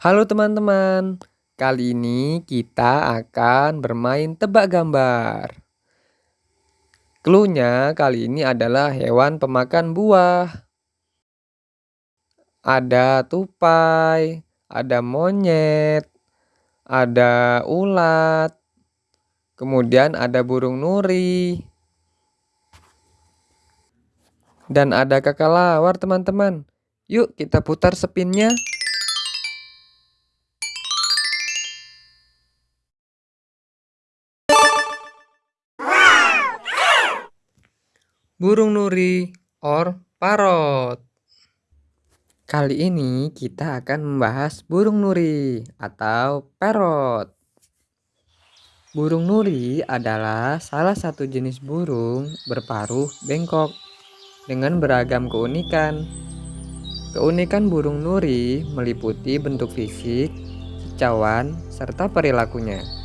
Halo teman-teman, kali ini kita akan bermain tebak gambar. Cluenya kali ini adalah hewan pemakan buah. Ada tupai, ada monyet, ada ulat, kemudian ada burung nuri, dan ada kakalawar teman-teman. Yuk kita putar spinnya. Burung nuri or parot. Kali ini kita akan membahas burung nuri atau parrot. Burung nuri adalah salah satu jenis burung berparuh bengkok dengan beragam keunikan. Keunikan burung nuri meliputi bentuk fisik, kicauan, serta perilakunya.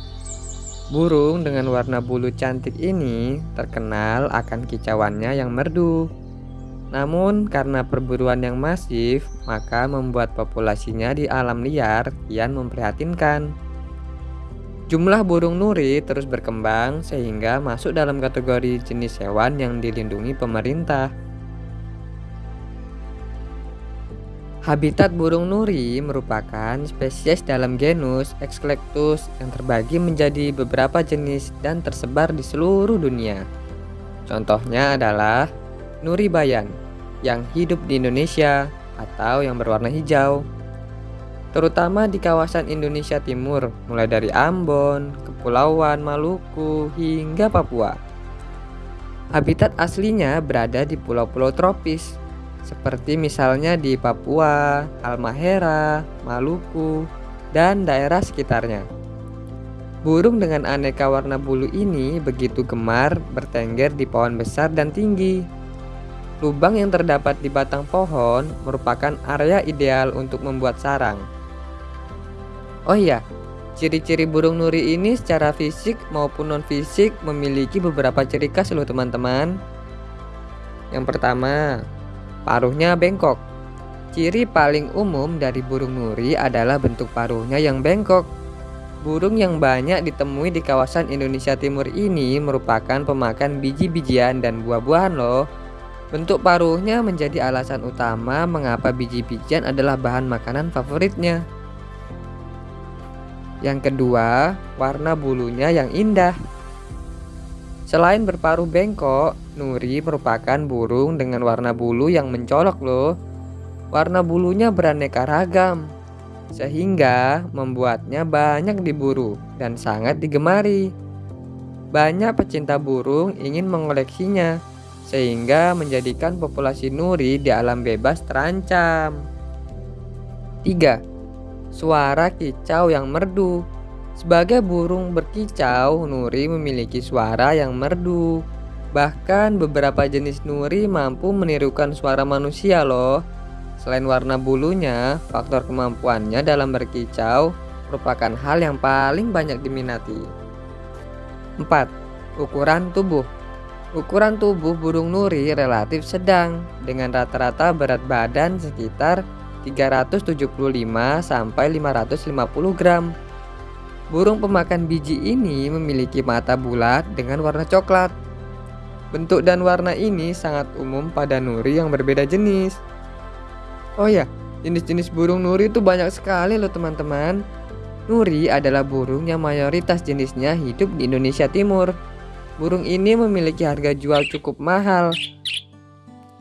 Burung dengan warna bulu cantik ini terkenal akan kicauannya yang merdu. Namun karena perburuan yang masif, maka membuat populasinya di alam liar kian memprihatinkan. Jumlah burung nuri terus berkembang sehingga masuk dalam kategori jenis hewan yang dilindungi pemerintah. Habitat burung nuri merupakan spesies dalam genus Exclectus yang terbagi menjadi beberapa jenis dan tersebar di seluruh dunia. Contohnya adalah nuri bayan yang hidup di Indonesia atau yang berwarna hijau, terutama di kawasan Indonesia Timur, mulai dari Ambon, Kepulauan Maluku, hingga Papua. Habitat aslinya berada di pulau-pulau tropis seperti misalnya di Papua, Halmahera, Maluku, dan daerah sekitarnya. Burung dengan aneka warna bulu ini begitu gemar bertengger di pohon besar dan tinggi. Lubang yang terdapat di batang pohon merupakan area ideal untuk membuat sarang. Oh iya, ciri-ciri burung nuri ini secara fisik maupun non-fisik memiliki beberapa ciri khas loh teman-teman. Yang pertama, Paruhnya bengkok. Ciri paling umum dari burung nuri adalah bentuk paruhnya yang bengkok. Burung yang banyak ditemui di kawasan Indonesia Timur ini merupakan pemakan biji-bijian dan buah-buahan loh. Bentuk paruhnya menjadi alasan utama mengapa biji-bijian adalah bahan makanan favoritnya. Yang kedua, warna bulunya yang indah. Selain berparuh bengkok, nuri merupakan burung dengan warna bulu yang mencolok loh. Warna bulunya beraneka ragam, sehingga membuatnya banyak diburu dan sangat digemari. Banyak pecinta burung ingin mengoleksinya, sehingga menjadikan populasi nuri di alam bebas terancam. 3. Suara kicau yang merdu sebagai burung berkicau, nuri memiliki suara yang merdu. Bahkan beberapa jenis nuri mampu menirukan suara manusia loh. Selain warna bulunya, faktor kemampuannya dalam berkicau merupakan hal yang paling banyak diminati. 4. Ukuran tubuh Ukuran tubuh burung nuri relatif sedang dengan rata-rata berat badan sekitar 375 sampai 550 gram Burung pemakan biji ini memiliki mata bulat dengan warna coklat. Bentuk dan warna ini sangat umum pada nuri yang berbeda jenis. Oh ya, jenis-jenis burung nuri itu banyak sekali loh teman-teman. Nuri adalah burung yang mayoritas jenisnya hidup di Indonesia Timur. Burung ini memiliki harga jual cukup mahal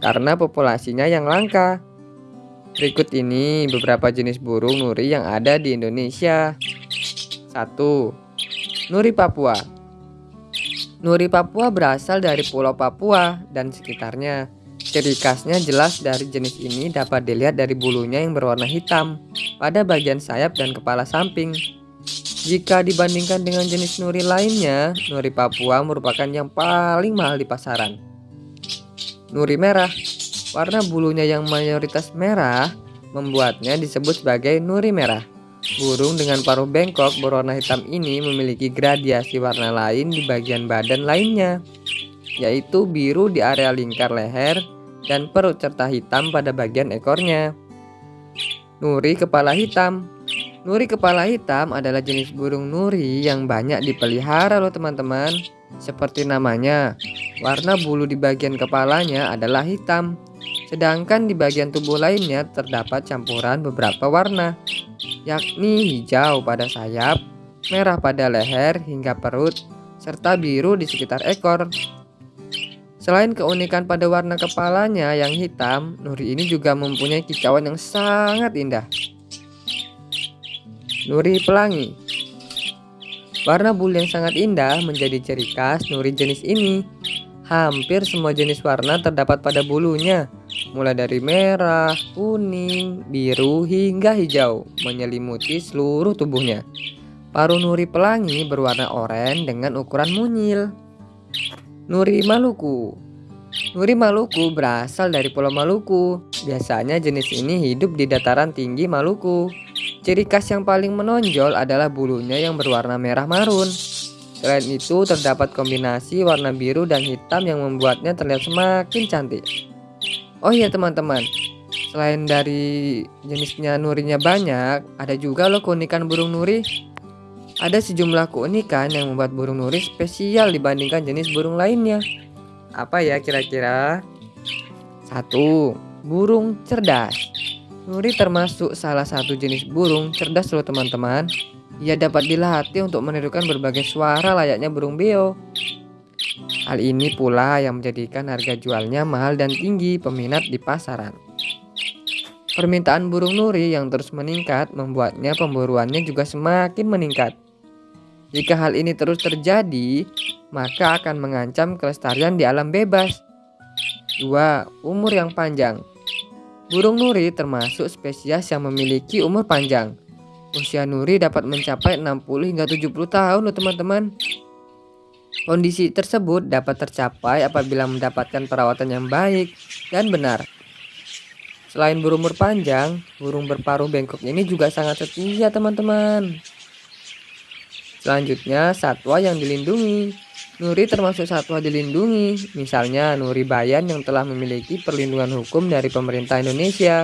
karena populasinya yang langka. Berikut ini beberapa jenis burung nuri yang ada di Indonesia. 1. Nuri Papua Nuri Papua berasal dari Pulau Papua dan sekitarnya. Ciri khasnya jelas dari jenis ini dapat dilihat dari bulunya yang berwarna hitam pada bagian sayap dan kepala samping. Jika dibandingkan dengan jenis nuri lainnya, nuri Papua merupakan yang paling mahal di pasaran. Nuri merah, warna bulunya yang mayoritas merah membuatnya disebut sebagai nuri merah. Burung dengan paruh bengkok berwarna hitam ini memiliki gradiasi warna lain di bagian badan lainnya, yaitu biru di area lingkar leher dan perut serta hitam pada bagian ekornya. Nuri kepala hitam Nuri kepala hitam adalah jenis burung nuri yang banyak dipelihara loh teman-teman. Seperti namanya, warna bulu di bagian kepalanya adalah hitam. Sedangkan di bagian tubuh lainnya terdapat campuran beberapa warna, yakni hijau pada sayap, merah pada leher hingga perut, serta biru di sekitar ekor. Selain keunikan pada warna kepalanya yang hitam, Nuri ini juga mempunyai kicauan yang sangat indah. Nuri pelangi. Warna bulu yang sangat indah menjadi ciri khas nuri jenis ini. Hampir semua jenis warna terdapat pada bulunya, mulai dari merah, kuning, biru, hingga hijau, menyelimuti seluruh tubuhnya. Paruh nuri pelangi berwarna oranye dengan ukuran munyil. Nuri Maluku Nuri Maluku berasal dari Pulau Maluku. Biasanya jenis ini hidup di dataran tinggi Maluku. Ciri khas yang paling menonjol adalah bulunya yang berwarna merah marun. Selain itu, terdapat kombinasi warna biru dan hitam yang membuatnya terlihat semakin cantik. Oh iya teman-teman, selain dari jenisnya nurinya banyak, ada juga loh keunikan burung nuri. Ada sejumlah keunikan yang membuat burung nuri spesial dibandingkan jenis burung lainnya. Apa ya kira-kira? Satu, burung cerdas. Nuri termasuk salah satu jenis burung cerdas loh teman-teman. Ia dapat dilatih untuk menirukan berbagai suara layaknya burung beo. Hal ini pula yang menjadikan harga jualnya mahal dan tinggi peminat di pasaran. Permintaan burung nuri yang terus meningkat membuatnya pemburuannya juga semakin meningkat. Jika hal ini terus terjadi, maka akan mengancam kelestarian di alam bebas. 2. Umur yang panjang Burung nuri termasuk spesies yang memiliki umur panjang. Usia nuri dapat mencapai 60 hingga 70 tahun loh teman-teman. Kondisi tersebut dapat tercapai apabila mendapatkan perawatan yang baik dan benar. Selain berumur panjang, burung berparuh bengkok ini juga sangat setia teman-teman. Selanjutnya, satwa yang dilindungi. Nuri termasuk satwa dilindungi, misalnya Nuri Bayan yang telah memiliki perlindungan hukum dari pemerintah Indonesia.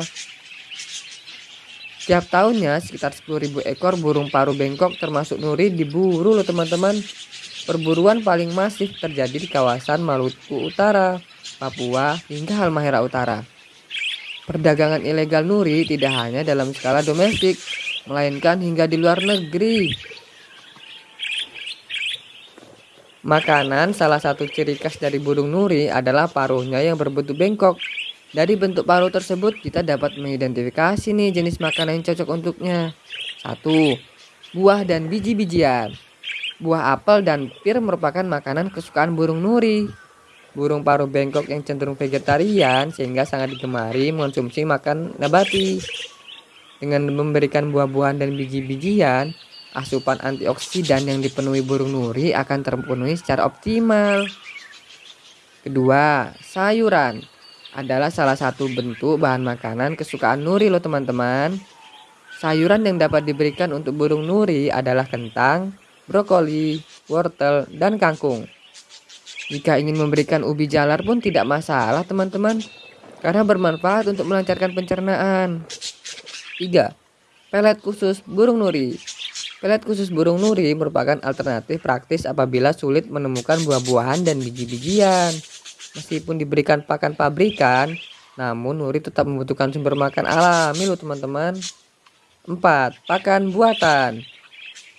Setiap tahunnya sekitar 10.000 ekor burung paru bengkok termasuk Nuri diburu loh teman-teman. Perburuan paling masif terjadi di kawasan Maluku Utara, Papua, hingga Halmahera Utara. Perdagangan ilegal Nuri tidak hanya dalam skala domestik, melainkan hingga di luar negeri. Makanan salah satu ciri khas dari burung nuri adalah paruhnya yang berbentuk bengkok. Dari bentuk paruh tersebut kita dapat mengidentifikasi nih jenis makanan yang cocok untuknya. Satu, buah dan biji-bijian. Buah apel dan pir merupakan makanan kesukaan burung nuri. Burung paruh bengkok yang cenderung vegetarian sehingga sangat digemari mengonsumsi makan nabati. Dengan memberikan buah-buahan dan biji-bijian, asupan antioksidan yang dipenuhi burung nuri akan terpenuhi secara optimal. Kedua, sayuran adalah salah satu bentuk bahan makanan kesukaan nuri loh teman-teman. Sayuran yang dapat diberikan untuk burung nuri adalah kentang, brokoli, wortel, dan kangkung. Jika ingin memberikan ubi jalar pun tidak masalah teman-teman, karena bermanfaat untuk melancarkan pencernaan. 3. Pelet khusus burung nuri Pelet khusus burung nuri merupakan alternatif praktis apabila sulit menemukan buah-buahan dan biji-bijian. Meskipun diberikan pakan pabrikan, namun nuri tetap membutuhkan sumber makan alami loh teman-teman. 4. Pakan buatan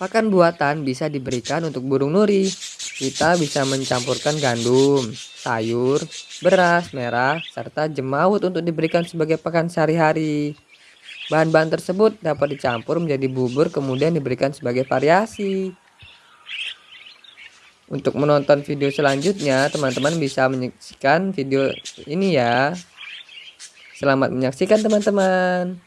Pakan buatan bisa diberikan untuk burung nuri. Kita bisa mencampurkan gandum, sayur, beras merah, serta jemaut untuk diberikan sebagai pakan sehari-hari. Bahan-bahan tersebut dapat dicampur menjadi bubur kemudian diberikan sebagai variasi. Untuk menonton video selanjutnya, teman-teman bisa menyaksikan video ini ya. Selamat menyaksikan teman-teman.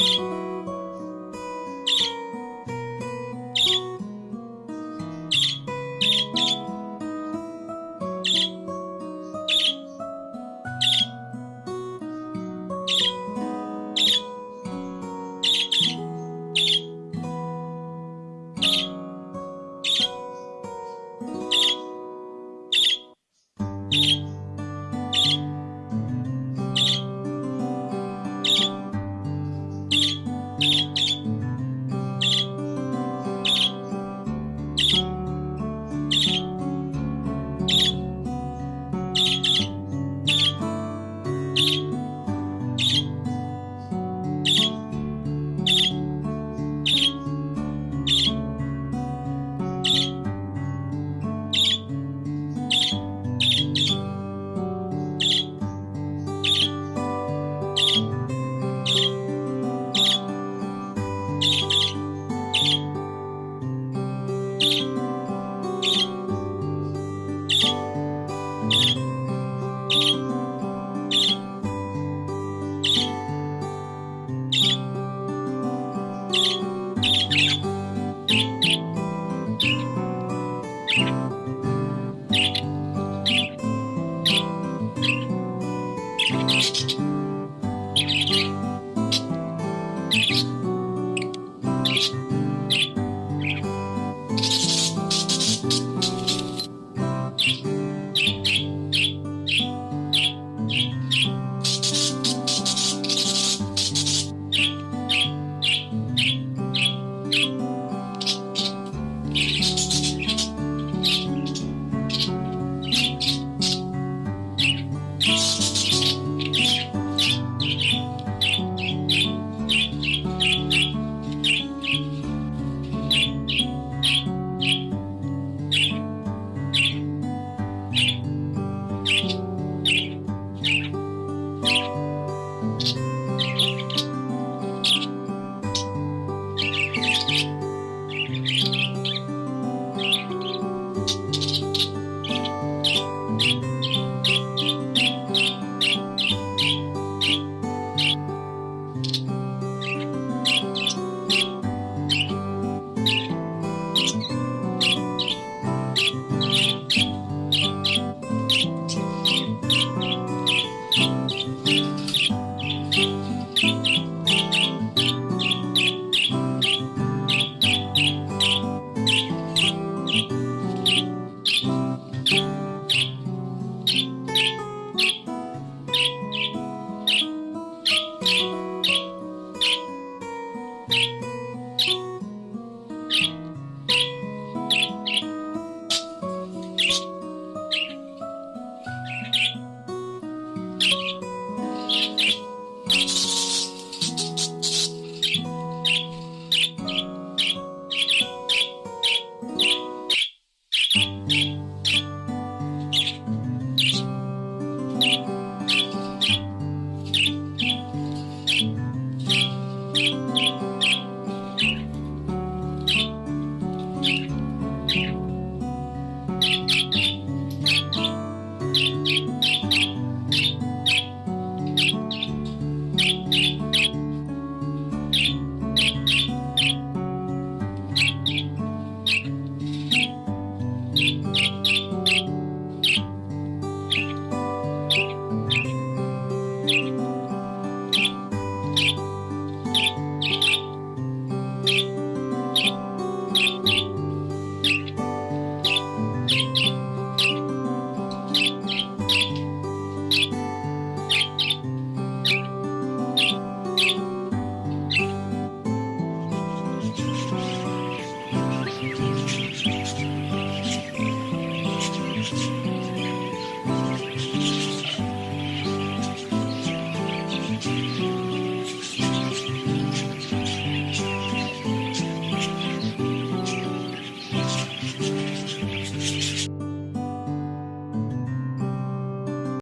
You.